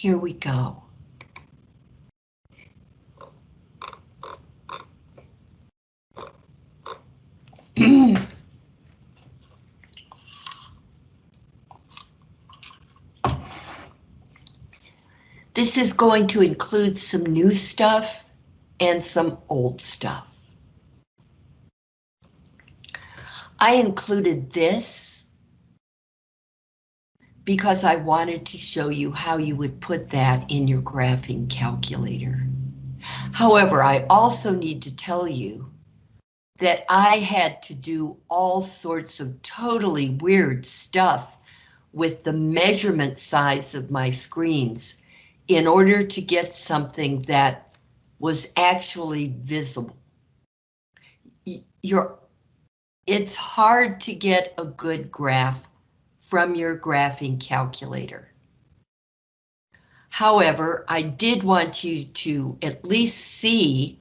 Here we go. This is going to include some new stuff and some old stuff. I included this because I wanted to show you how you would put that in your graphing calculator. However, I also need to tell you that I had to do all sorts of totally weird stuff with the measurement size of my screens in order to get something that was actually visible. You're, it's hard to get a good graph from your graphing calculator. However, I did want you to at least see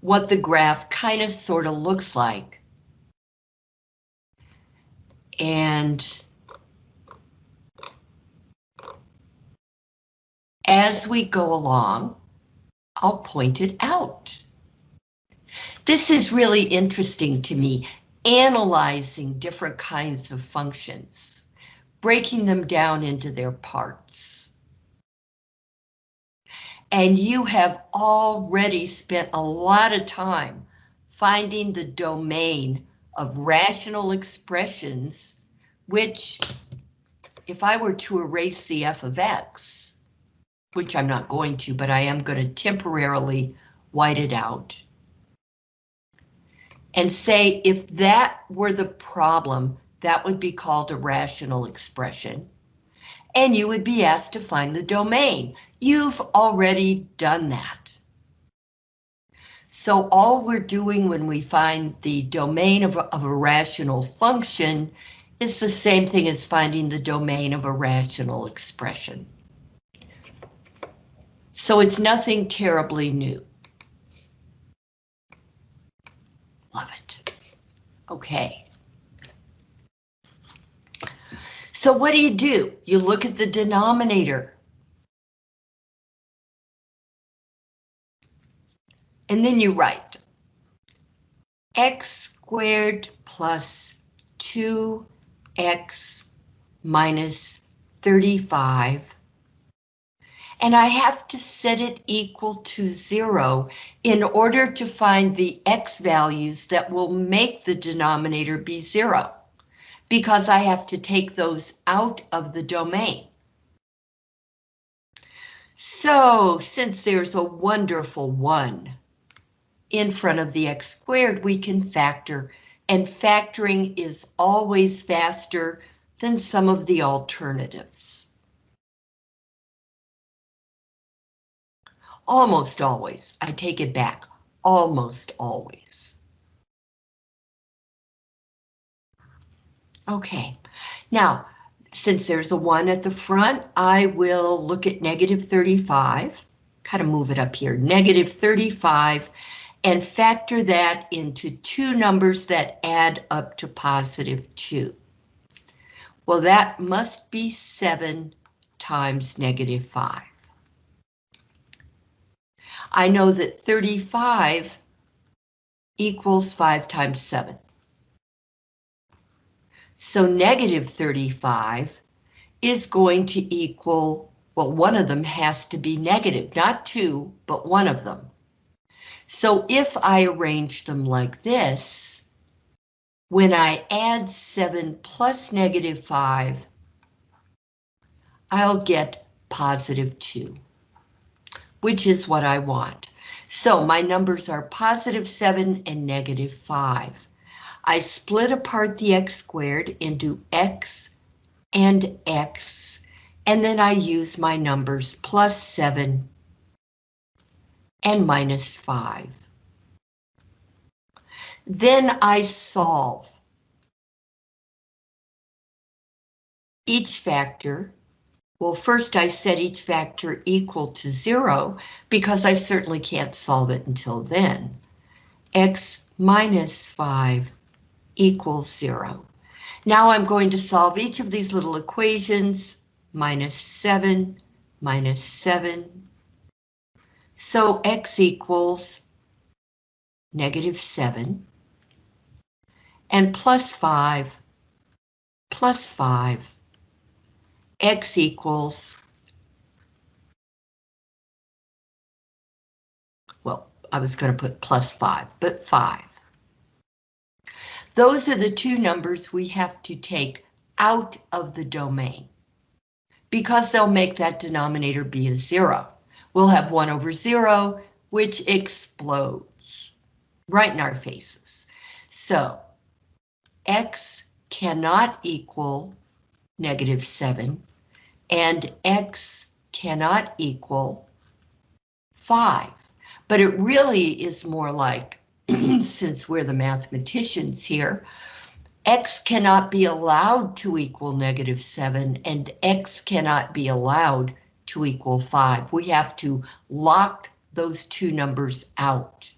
what the graph kind of sort of looks like. And as we go along, I'll point it out. This is really interesting to me, analyzing different kinds of functions, breaking them down into their parts. And you have already spent a lot of time finding the domain of rational expressions, which, if I were to erase the f of x, which I'm not going to, but I am going to temporarily white it out. And say if that were the problem, that would be called a rational expression. And you would be asked to find the domain. You've already done that. So all we're doing when we find the domain of, of a rational function is the same thing as finding the domain of a rational expression. So it's nothing terribly new. Love it. Okay. So what do you do? You look at the denominator. And then you write x squared plus 2x minus 35 and I have to set it equal to zero in order to find the x values that will make the denominator be zero, because I have to take those out of the domain. So since there's a wonderful one in front of the x squared, we can factor, and factoring is always faster than some of the alternatives. Almost always. I take it back. Almost always. Okay, now, since there's a 1 at the front, I will look at negative 35, kind of move it up here, negative 35, and factor that into two numbers that add up to positive 2. Well, that must be 7 times negative 5. I know that 35 equals 5 times 7. So negative 35 is going to equal, well, one of them has to be negative, not two, but one of them. So if I arrange them like this, when I add 7 plus negative 5, I'll get positive 2 which is what I want. So my numbers are positive 7 and negative 5. I split apart the x squared into x and x, and then I use my numbers plus 7 and minus 5. Then I solve. Each factor well, first I set each factor equal to zero because I certainly can't solve it until then. X minus five equals zero. Now I'm going to solve each of these little equations, minus seven, minus 7. So x equals negative 7. And plus 5 plus 5. X equals well, I was going to put plus 5, but 5. Those are the two numbers we have to take out of the domain because they'll make that denominator be a zero. We'll have 1 over 0, which explodes right in our faces. So x cannot equal negative 7, and x cannot equal 5. But it really is more like, since we're the mathematicians here, x cannot be allowed to equal negative 7 and x cannot be allowed to equal 5. We have to lock those two numbers out.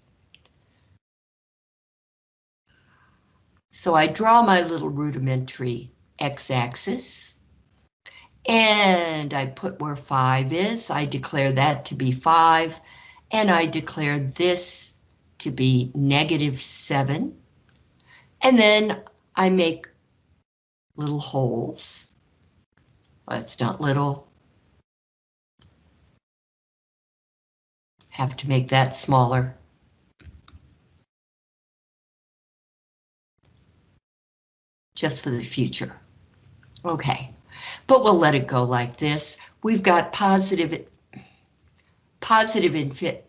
So I draw my little rudimentary x-axis. And I put where 5 is. I declare that to be 5. And I declare this to be negative 7. And then I make little holes. It's not little. Have to make that smaller. Just for the future. Okay, but we'll let it go like this. We've got positive, positive infit,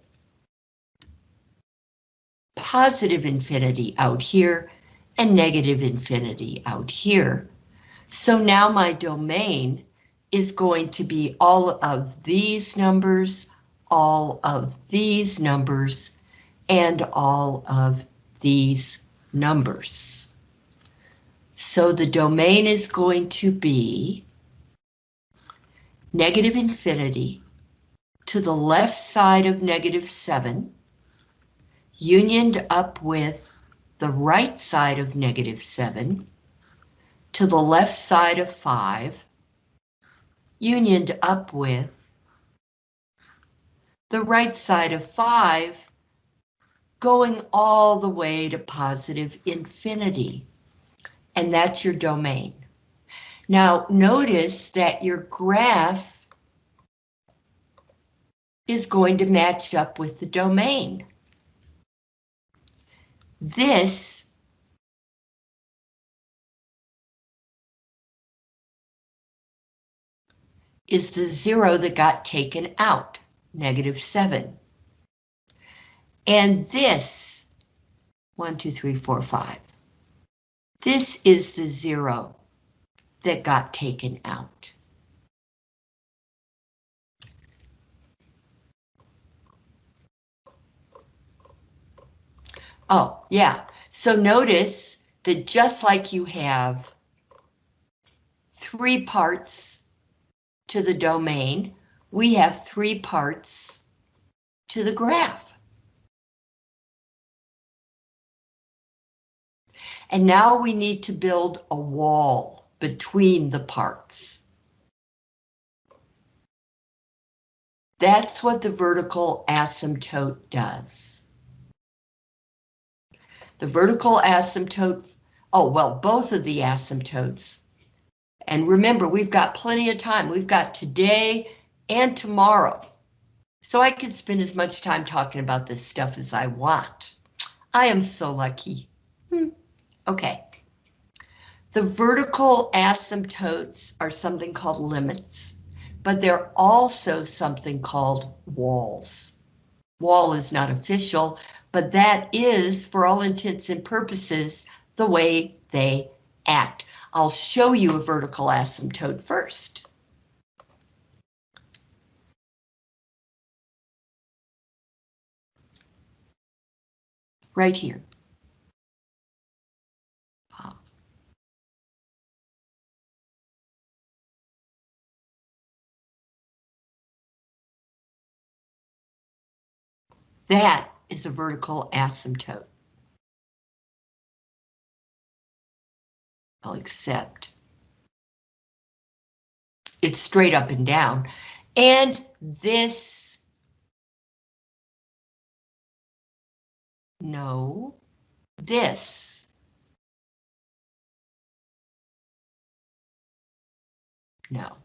positive infinity out here and negative infinity out here. So now my domain is going to be all of these numbers, all of these numbers, and all of these numbers. So the domain is going to be negative infinity to the left side of negative 7, unioned up with the right side of negative 7 to the left side of 5, unioned up with the right side of 5 going all the way to positive infinity. And that's your domain. Now notice that your graph is going to match up with the domain. This is the zero that got taken out, negative 7. And this, one, two, three, four, five. This is the zero that got taken out. Oh, yeah. So notice that just like you have three parts to the domain, we have three parts to the graph. And now we need to build a wall between the parts. That's what the vertical asymptote does. The vertical asymptote, oh, well, both of the asymptotes. And remember, we've got plenty of time. We've got today and tomorrow. So I can spend as much time talking about this stuff as I want. I am so lucky. Hmm. Okay. The vertical asymptotes are something called limits, but they're also something called walls. Wall is not official, but that is, for all intents and purposes, the way they act. I'll show you a vertical asymptote first. Right here. That is a vertical asymptote. I'll accept. It's straight up and down. And this, no, this. No.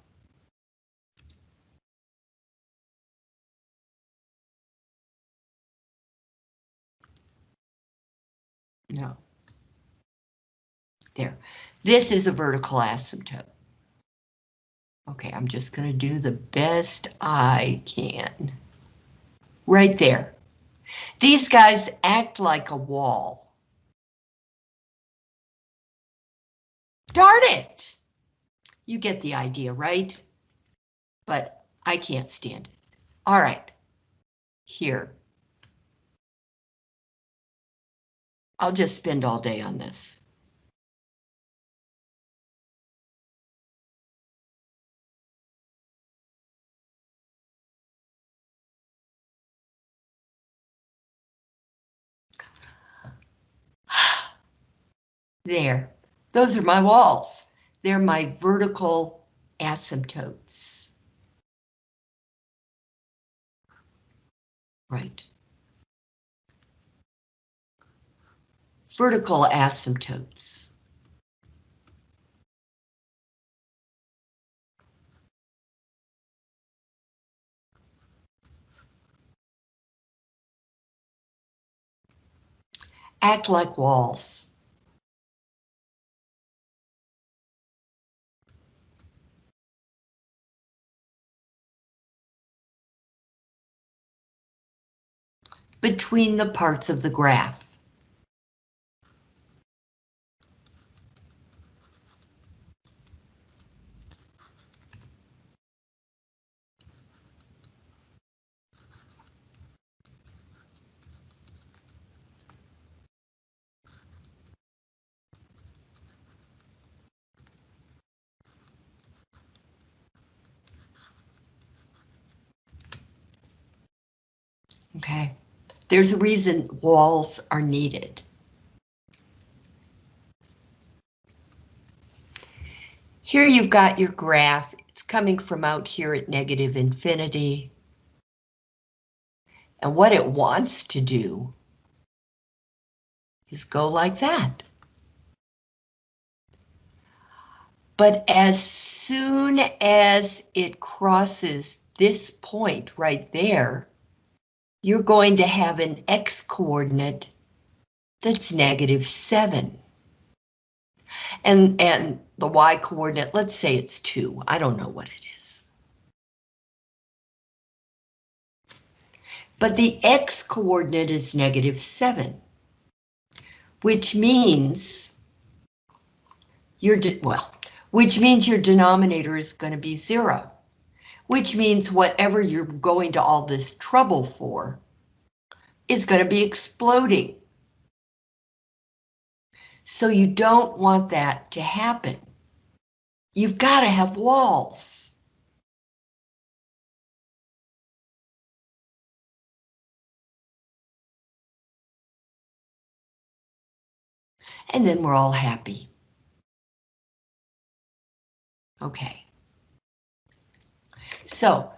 No. There. This is a vertical asymptote. Okay, I'm just going to do the best I can. Right there. These guys act like a wall. Darn it! You get the idea, right? But I can't stand it. All right, here. I'll just spend all day on this. There, those are my walls. They're my vertical asymptotes. Right. Vertical asymptotes. Act like walls. between the parts of the graph. Okay. There's a reason walls are needed. Here you've got your graph. It's coming from out here at negative infinity. And what it wants to do is go like that. But as soon as it crosses this point right there, you're going to have an x coordinate that's negative 7. And, and the y coordinate, let's say it's 2. I don't know what it is. But the x coordinate is negative 7, which means your, well, which means your denominator is going to be 0 which means whatever you're going to all this trouble for is going to be exploding. So you don't want that to happen. You've got to have walls. And then we're all happy. Okay. So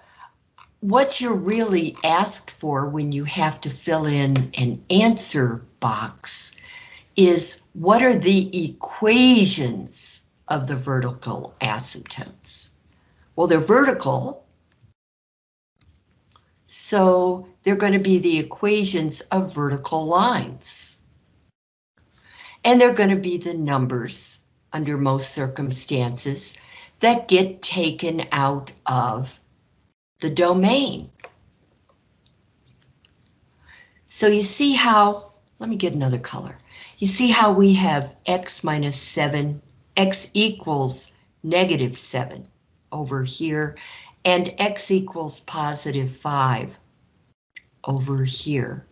what you're really asked for when you have to fill in an answer box is what are the equations of the vertical asymptotes? Well, they're vertical, so they're going to be the equations of vertical lines. And they're going to be the numbers under most circumstances that get taken out of the domain. So you see how, let me get another color. You see how we have x minus 7, x equals negative 7 over here, and x equals positive 5 over here.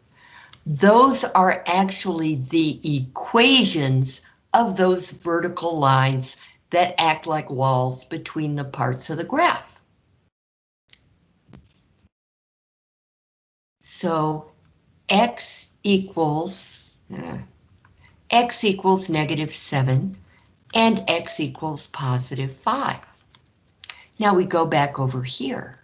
Those are actually the equations of those vertical lines that act like walls between the parts of the graph. So x equals, uh, x equals negative 7 and x equals positive 5. Now we go back over here.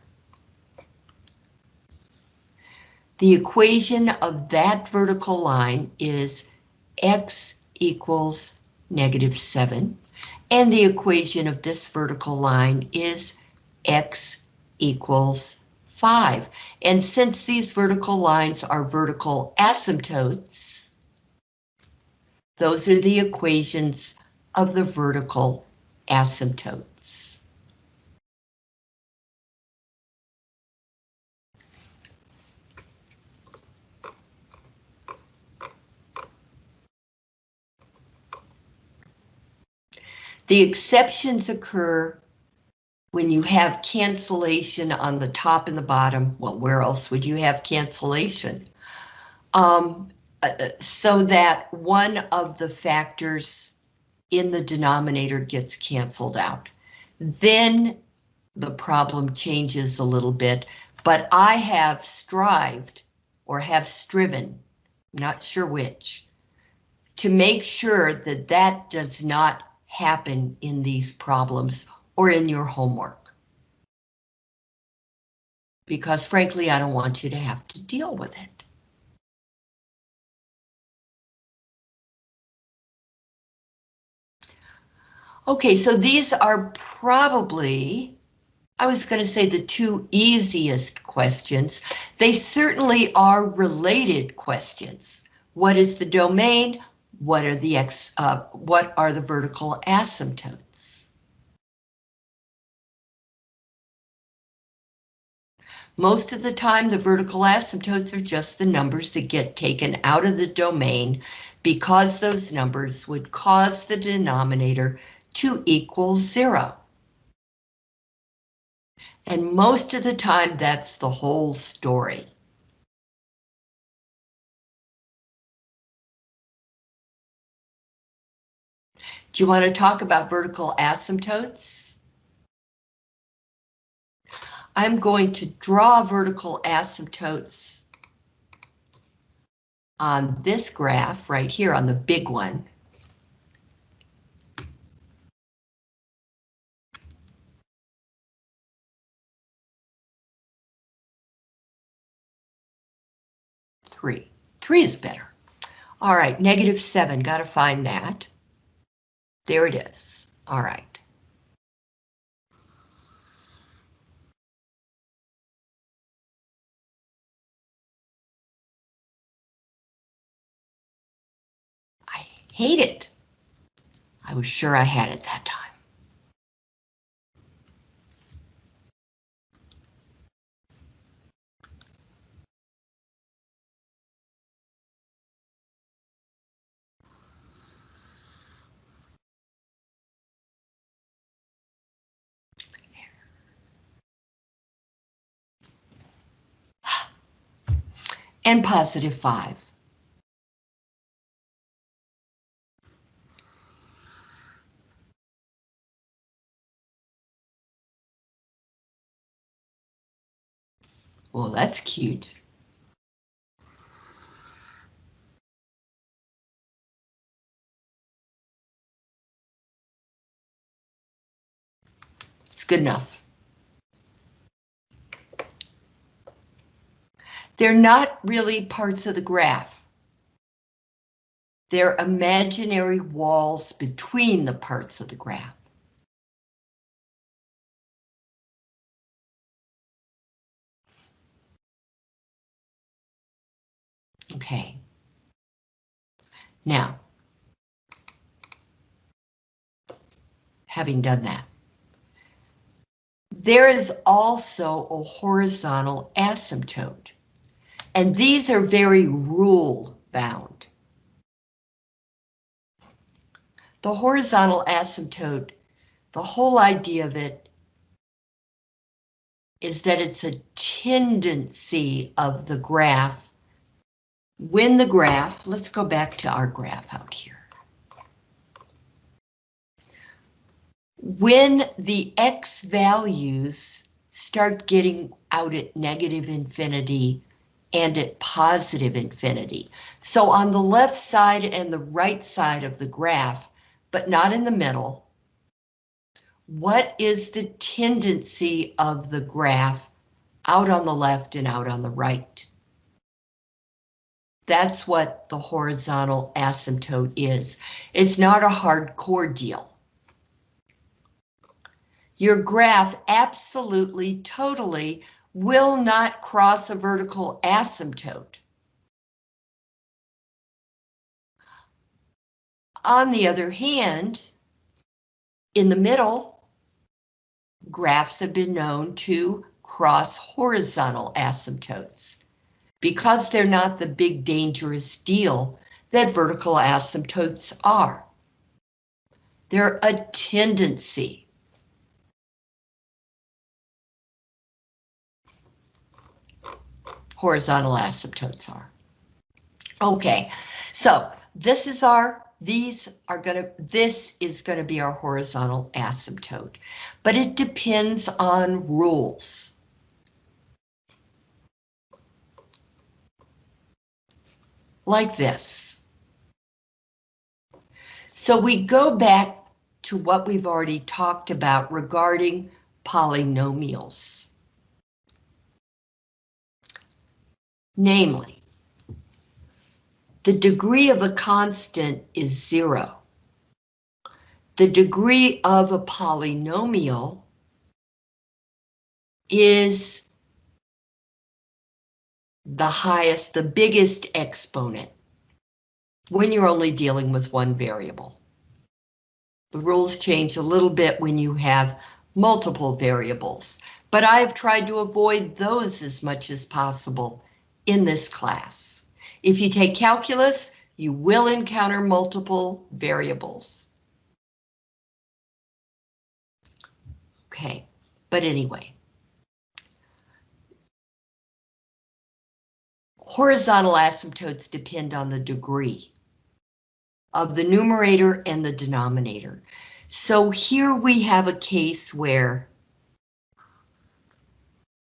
The equation of that vertical line is x equals negative 7, and the equation of this vertical line is x equals 5. And since these vertical lines are vertical asymptotes, those are the equations of the vertical asymptotes. The exceptions occur when you have cancellation on the top and the bottom. Well, where else would you have cancellation? Um, uh, uh, so that one of the factors in the denominator gets canceled out. Then the problem changes a little bit, but I have strived or have striven, not sure which, to make sure that that does not happen in these problems or in your homework. Because frankly, I don't want you to have to deal with it. Okay, so these are probably, I was going to say the two easiest questions. They certainly are related questions. What is the domain? What are the x? Uh, what are the vertical asymptotes? Most of the time, the vertical asymptotes are just the numbers that get taken out of the domain because those numbers would cause the denominator to equal zero. And most of the time, that's the whole story. Do you want to talk about vertical asymptotes? I'm going to draw vertical asymptotes on this graph right here on the big one. three. Three is better. All right, negative seven, got to find that. There it is. All right. Hate it. I was sure I had it that time. and positive 5. Well, that's cute. It's good enough. They're not really parts of the graph. They're imaginary walls between the parts of the graph. Okay. Now, having done that, there is also a horizontal asymptote. And these are very rule bound. The horizontal asymptote, the whole idea of it is that it's a tendency of the graph. When the graph, let's go back to our graph out here. When the X values start getting out at negative infinity and at positive infinity. So on the left side and the right side of the graph, but not in the middle, what is the tendency of the graph out on the left and out on the right? That's what the horizontal asymptote is. It's not a hardcore deal. Your graph absolutely, totally will not cross a vertical asymptote. On the other hand, in the middle, graphs have been known to cross horizontal asymptotes because they're not the big dangerous deal that vertical asymptotes are. They're a tendency. Horizontal asymptotes are. Okay, so this is our, these are gonna, this is gonna be our horizontal asymptote, but it depends on rules. Like this. So we go back to what we've already talked about regarding polynomials. Namely, the degree of a constant is zero. The degree of a polynomial is the highest, the biggest exponent when you're only dealing with one variable. The rules change a little bit when you have multiple variables, but I've tried to avoid those as much as possible in this class. If you take calculus, you will encounter multiple variables. Okay, but anyway. Horizontal asymptotes depend on the degree of the numerator and the denominator. So here we have a case where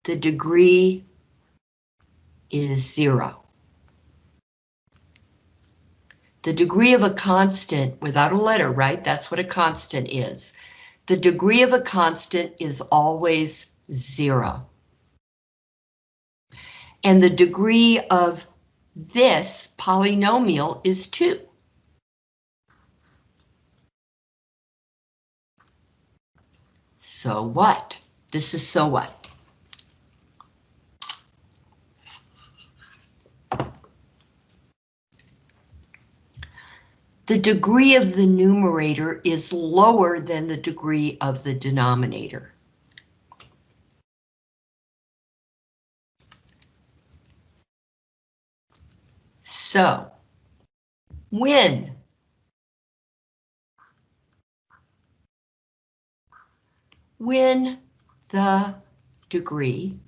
the degree is zero. The degree of a constant without a letter, right? That's what a constant is. The degree of a constant is always zero and the degree of this polynomial is 2. So what? This is so what? The degree of the numerator is lower than the degree of the denominator. So, when when the degree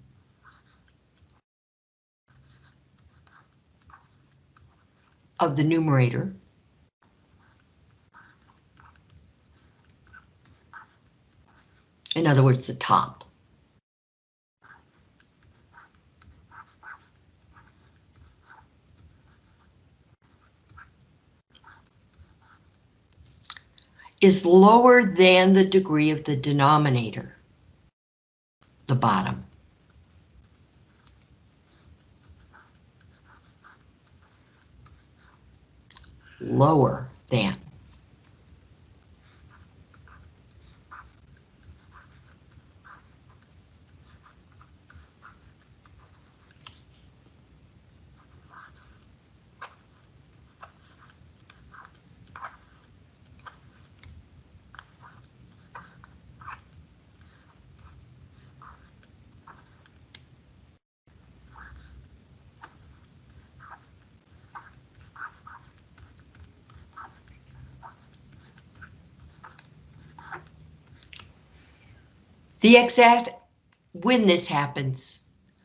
of the numerator in other words, the top is lower than the degree of the denominator, the bottom. Lower than. The exact, when this happens,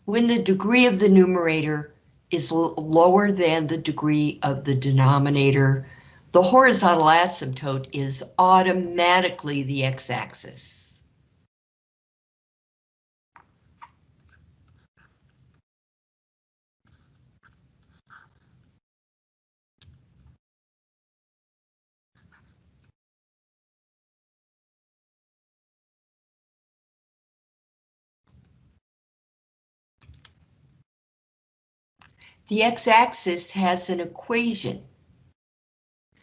when the degree of the numerator is lower than the degree of the denominator, the horizontal asymptote is automatically the x-axis. The x-axis has an equation.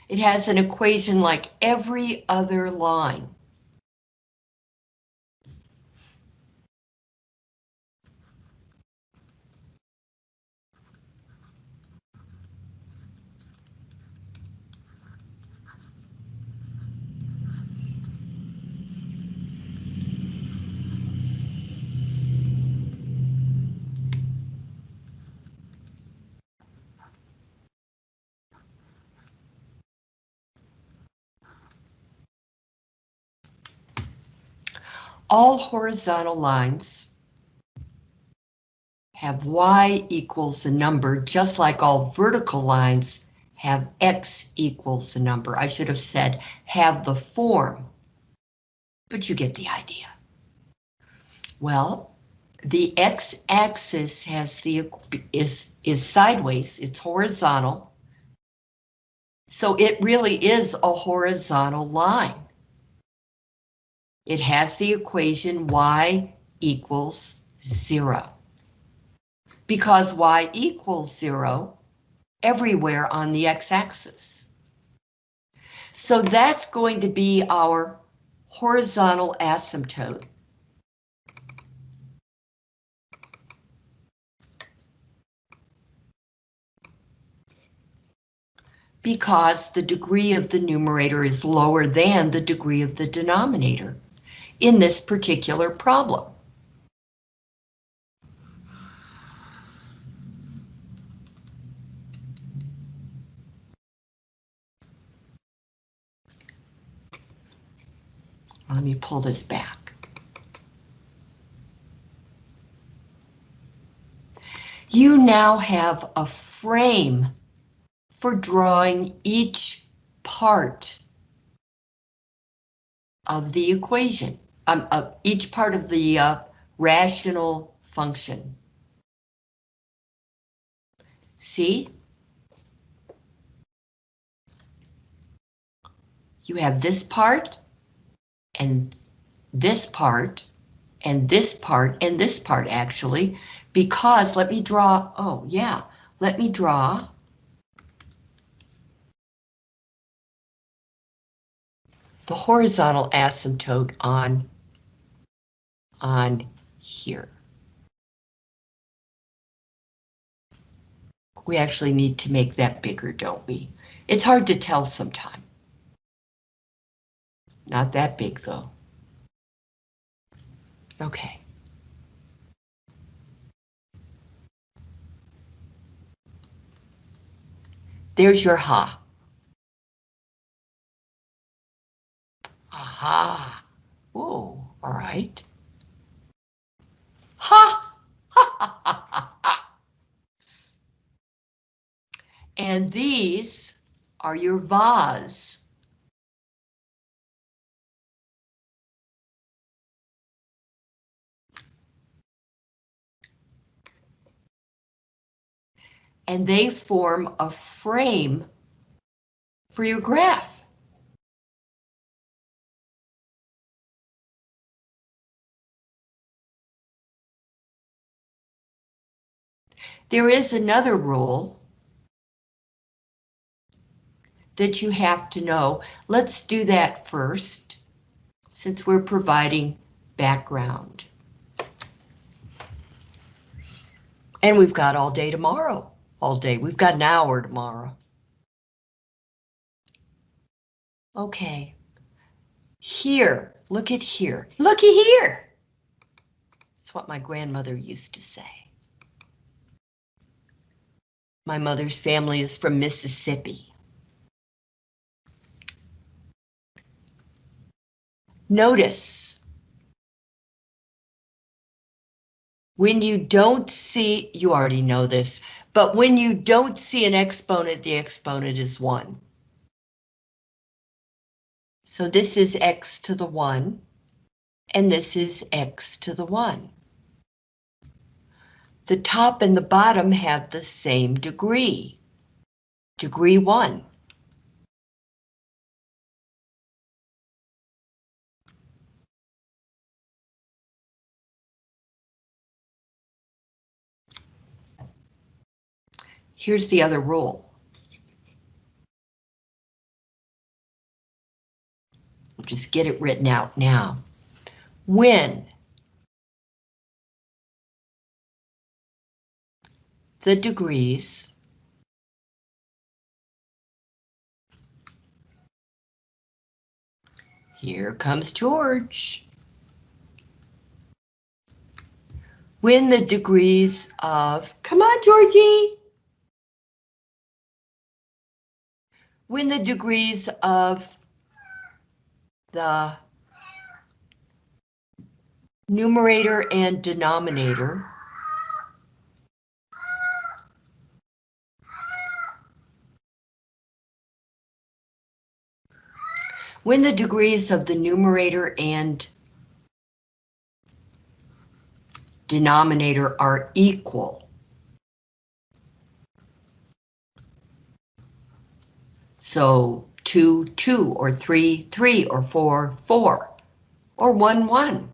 It has an equation like every other line. All horizontal lines have y equals a number, just like all vertical lines have x equals a number. I should have said have the form, but you get the idea. Well, the x-axis has the is is sideways, it's horizontal. So it really is a horizontal line. It has the equation y equals zero. Because y equals zero everywhere on the x-axis. So that's going to be our horizontal asymptote. Because the degree of the numerator is lower than the degree of the denominator in this particular problem. Let me pull this back. You now have a frame for drawing each part of the equation um, uh, each part of the uh, rational function. See? You have this part, and this part, and this part, and this part actually, because let me draw, oh yeah, let me draw the horizontal asymptote on on here. We actually need to make that bigger, don't we? It's hard to tell sometimes. Not that big though. Okay. There's your ha. Aha. Whoa, all right. Ha! Ha ha ha! And these are your vase. And they form a frame for your graph. There is another rule that you have to know. Let's do that first, since we're providing background. And we've got all day tomorrow, all day. We've got an hour tomorrow. Okay. Here, look at here. Looky here. That's what my grandmother used to say. My mother's family is from Mississippi. Notice when you don't see, you already know this, but when you don't see an exponent, the exponent is 1. So this is x to the 1, and this is x to the 1. The top and the bottom have the same degree, degree 1. here's the other rule. We'll just get it written out now. When the degrees Here comes George. When the degrees of, come on, Georgie. When the degrees of the numerator and denominator when the degrees of the numerator and denominator are equal. So 2, 2, or 3, 3, or 4, 4, or 1, 1.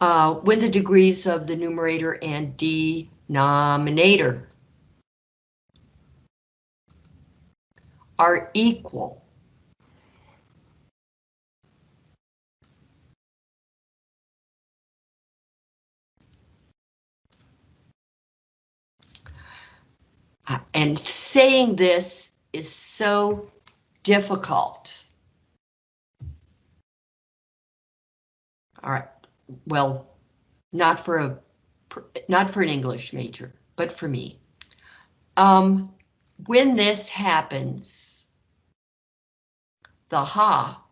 Uh, when the degrees of the numerator and denominator are equal. Uh, and saying this is so difficult. All right, well, not for a not for an English major, but for me. Um, when this happens, the ha.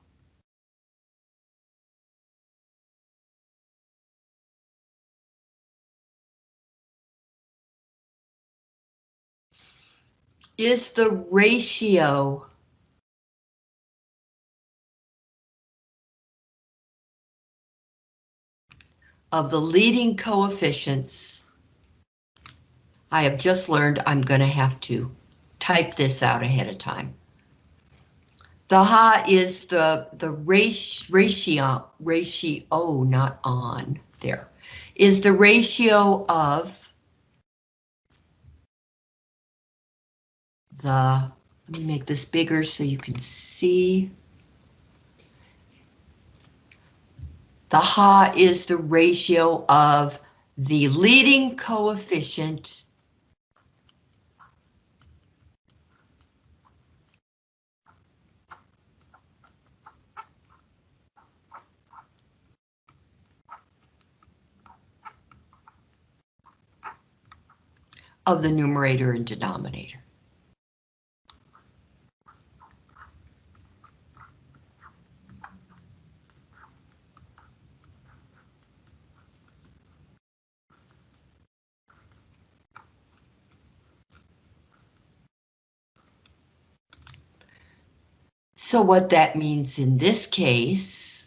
Is the ratio of the leading coefficients. I have just learned I'm going to have to type this out ahead of time. The ha is the, the ratio, ratio, not on, there, is the ratio of the, let me make this bigger so you can see. The ha is the ratio of the leading coefficient of the numerator and denominator. So what that means in this case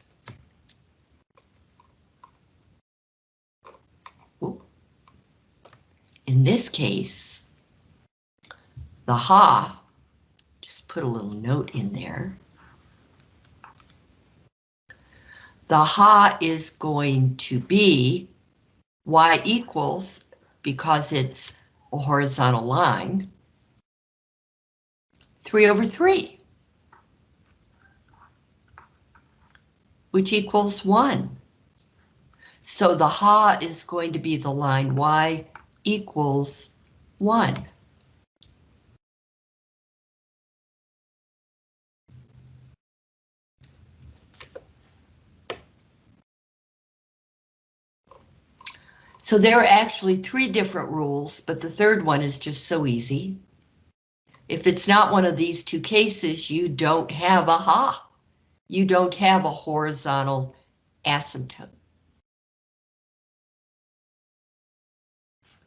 in this case, the ha, just put a little note in there. The ha is going to be y equals, because it's a horizontal line, 3 over 3, which equals 1. So the ha is going to be the line y equals 1. So there are actually three different rules, but the third one is just so easy. If it's not one of these two cases, you don't have a ha. You don't have a horizontal asymptote.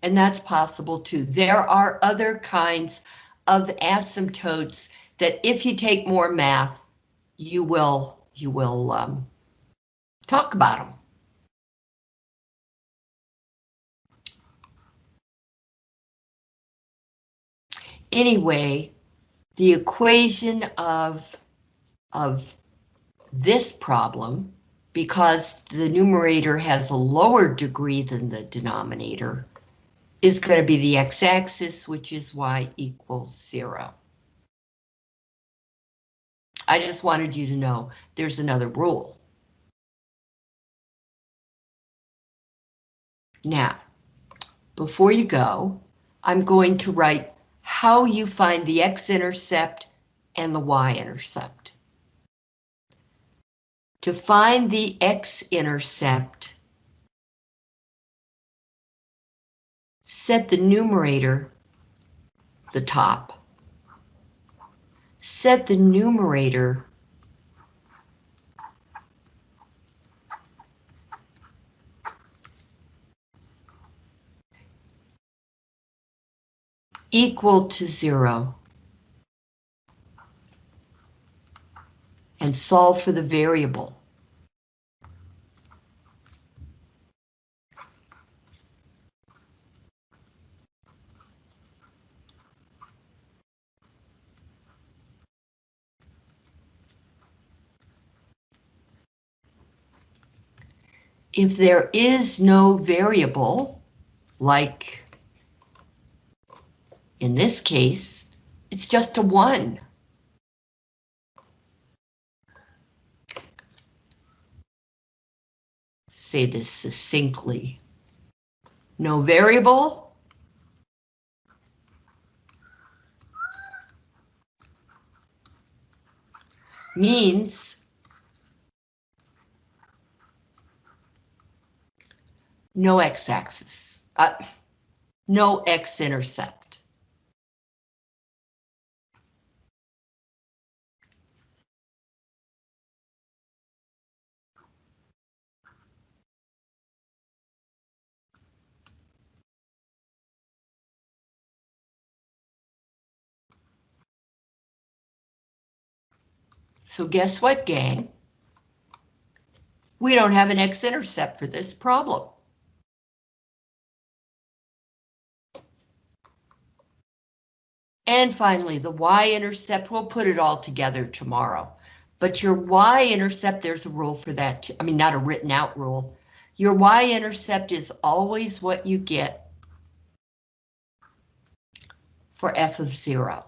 And that's possible too. There are other kinds of asymptotes that if you take more math, you will you will um, talk about them. Anyway, the equation of of this problem, because the numerator has a lower degree than the denominator, is going to be the x-axis, which is y equals zero. I just wanted you to know there's another rule. Now, before you go, I'm going to write how you find the x-intercept and the y-intercept. To find the x-intercept, set the numerator the top. Set the numerator equal to zero. And solve for the variable. If there is no variable, like in this case, it's just a one. Say this succinctly. No variable. Means no x-axis, uh, no x-intercept. So guess what, gang? We don't have an x-intercept for this problem. And finally, the y-intercept, we'll put it all together tomorrow. But your y-intercept, there's a rule for that. Too. I mean, not a written out rule. Your y-intercept is always what you get for f of zero.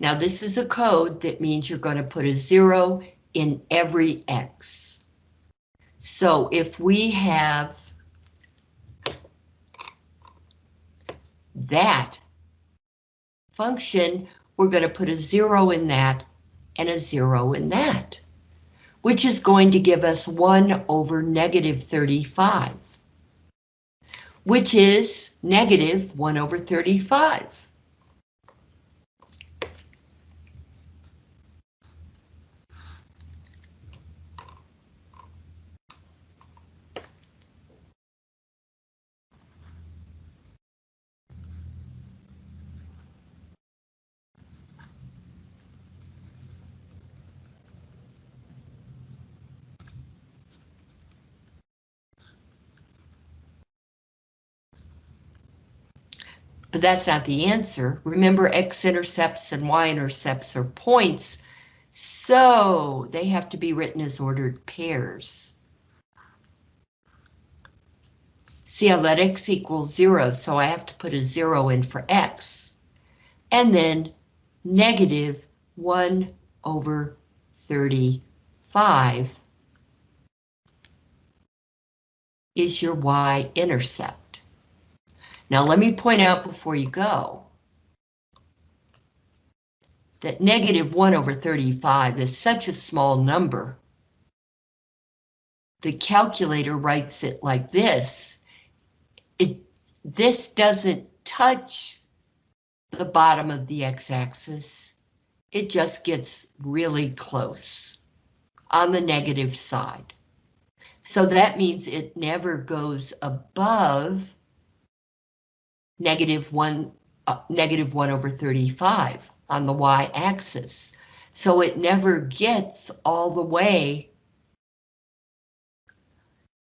Now this is a code that means you're going to put a zero in every X. So if we have that function, we're going to put a zero in that and a zero in that, which is going to give us 1 over negative 35, which is negative 1 over 35. But that's not the answer. Remember, x-intercepts and y-intercepts are points, so they have to be written as ordered pairs. See, I let x equal zero, so I have to put a zero in for x. And then negative one over 35 is your y-intercept. Now let me point out before you go that negative 1 over 35 is such a small number. The calculator writes it like this. It, this doesn't touch the bottom of the x-axis. It just gets really close on the negative side. So that means it never goes above negative 1, uh, negative 1 over 35 on the y-axis. So it never gets all the way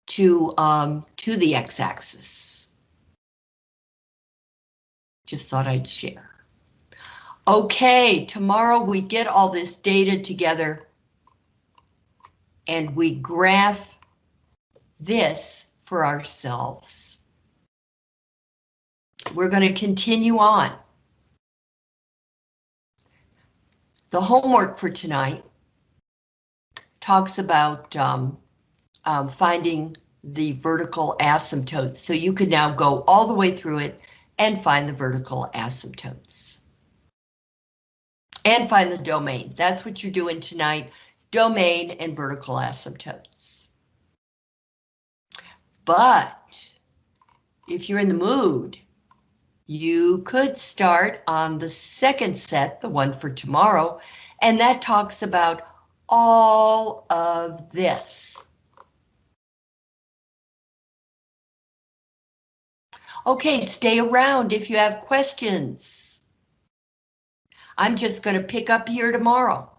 to, um, to the x-axis. Just thought I'd share. Okay, tomorrow we get all this data together and we graph this for ourselves. We're going to continue on. The homework for tonight talks about um, um, finding the vertical asymptotes. So you can now go all the way through it and find the vertical asymptotes. And find the domain. That's what you're doing tonight. Domain and vertical asymptotes. But if you're in the mood, you could start on the second set, the one for tomorrow, and that talks about all of this. Okay, stay around if you have questions. I'm just going to pick up here tomorrow.